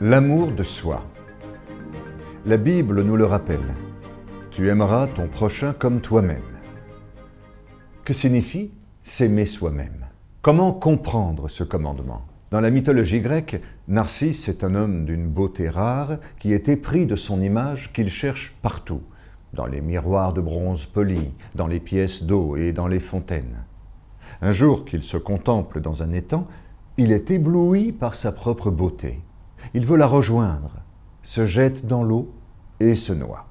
L'amour de soi. La Bible nous le rappelle. Tu aimeras ton prochain comme toi-même. Que signifie s'aimer soi-même? Comment comprendre ce commandement? Dans la mythologie grecque, Narcisse est un homme d'une beauté rare qui est épris de son image qu'il cherche partout, dans les miroirs de bronze poli, dans les pièces d'eau et dans les fontaines. Un jour qu'il se contemple dans un étang, il est ébloui par sa propre beauté. Il veut la rejoindre, se jette dans l'eau et se noie.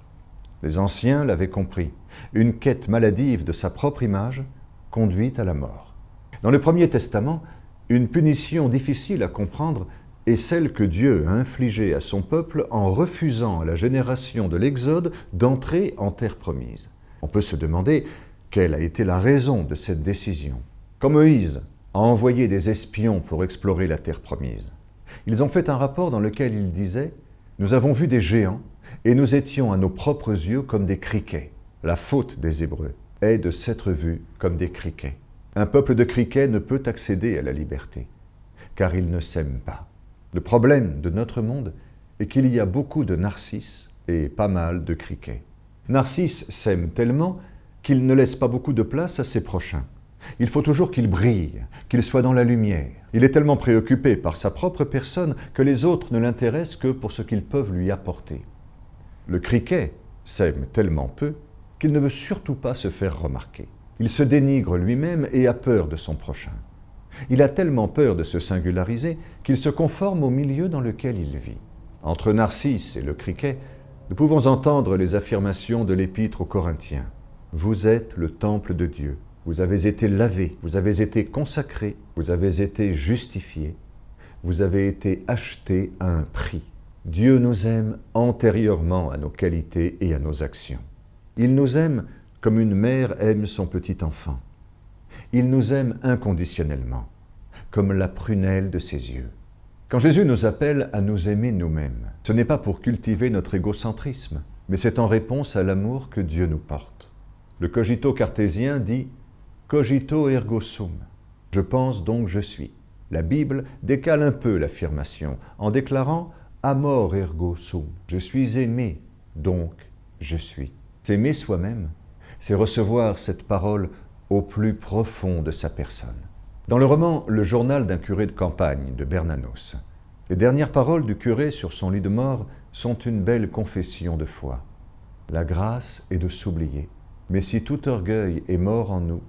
Les anciens l'avaient compris. Une quête maladive de sa propre image conduit à la mort. Dans le Premier Testament, une punition difficile à comprendre est celle que Dieu a infligée à son peuple en refusant à la génération de l'Exode d'entrer en terre promise. On peut se demander quelle a été la raison de cette décision. Quand Moïse a envoyé des espions pour explorer la terre promise, ils ont fait un rapport dans lequel ils disaient « Nous avons vu des géants et nous étions à nos propres yeux comme des criquets. La faute des Hébreux est de s'être vus comme des criquets. Un peuple de criquets ne peut accéder à la liberté, car il ne s'aime pas. Le problème de notre monde est qu'il y a beaucoup de narcisses et pas mal de criquets. Narcisse s'aime tellement qu'il ne laisse pas beaucoup de place à ses prochains. Il faut toujours qu'il brille, qu'il soit dans la lumière. Il est tellement préoccupé par sa propre personne que les autres ne l'intéressent que pour ce qu'ils peuvent lui apporter. Le criquet s'aime tellement peu qu'il ne veut surtout pas se faire remarquer. Il se dénigre lui-même et a peur de son prochain. Il a tellement peur de se singulariser qu'il se conforme au milieu dans lequel il vit. Entre Narcisse et le criquet, nous pouvons entendre les affirmations de l'Épître aux Corinthiens. Vous êtes le temple de Dieu. Vous avez été lavé, vous avez été consacré, vous avez été justifié, vous avez été acheté à un prix. Dieu nous aime antérieurement à nos qualités et à nos actions. Il nous aime comme une mère aime son petit enfant. Il nous aime inconditionnellement, comme la prunelle de ses yeux. Quand Jésus nous appelle à nous aimer nous-mêmes, ce n'est pas pour cultiver notre égocentrisme, mais c'est en réponse à l'amour que Dieu nous porte. Le cogito cartésien dit Cogito ergo sum. Je pense donc je suis. La Bible décale un peu l'affirmation en déclarant Amor ergo sum. Je suis aimé, donc je suis. S'aimer soi-même, c'est recevoir cette parole au plus profond de sa personne. Dans le roman Le journal d'un curé de campagne de Bernanos, les dernières paroles du curé sur son lit de mort sont une belle confession de foi. La grâce est de s'oublier. Mais si tout orgueil est mort en nous,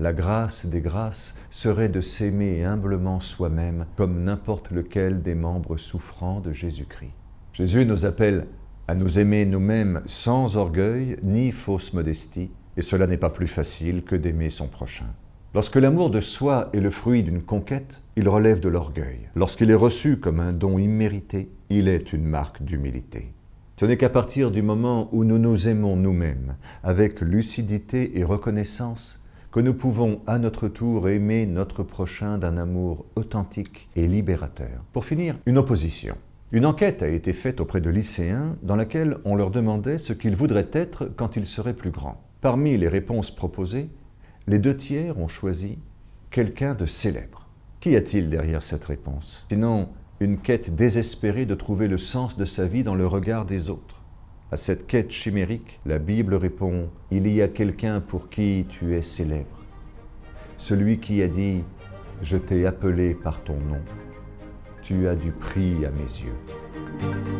la grâce des grâces serait de s'aimer humblement soi-même comme n'importe lequel des membres souffrants de Jésus-Christ. Jésus nous appelle à nous aimer nous-mêmes sans orgueil ni fausse modestie, et cela n'est pas plus facile que d'aimer son prochain. Lorsque l'amour de soi est le fruit d'une conquête, il relève de l'orgueil. Lorsqu'il est reçu comme un don immérité, il est une marque d'humilité. Ce n'est qu'à partir du moment où nous nous aimons nous-mêmes, avec lucidité et reconnaissance, que nous pouvons à notre tour aimer notre prochain d'un amour authentique et libérateur. Pour finir, une opposition. Une enquête a été faite auprès de lycéens dans laquelle on leur demandait ce qu'ils voudraient être quand ils seraient plus grands. Parmi les réponses proposées, les deux tiers ont choisi quelqu'un de célèbre. Qu'y a-t-il derrière cette réponse? Sinon, une quête désespérée de trouver le sens de sa vie dans le regard des autres. À cette quête chimérique, la Bible répond « Il y a quelqu'un pour qui tu es célèbre. Celui qui a dit « Je t'ai appelé par ton nom. Tu as du prix à mes yeux. »